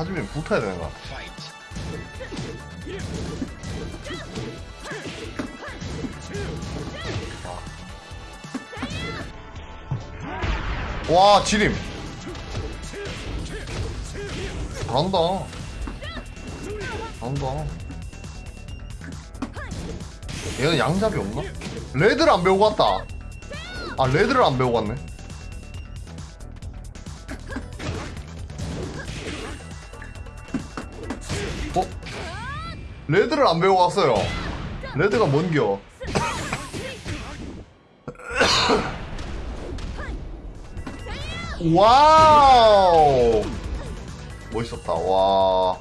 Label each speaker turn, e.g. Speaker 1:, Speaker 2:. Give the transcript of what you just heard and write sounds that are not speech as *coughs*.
Speaker 1: 카즈미 붙어야 되는 거야. 와, 지림. 잘한다. 잘한다. 얘는 양잡이 없나? 레드를 안 배우고 왔다. 아, 레드를 안 배우고 왔네. 어? 레드를 안 배우고 왔어요. 레드가 뭔겨? *coughs* 와우! 멋있었다, 와.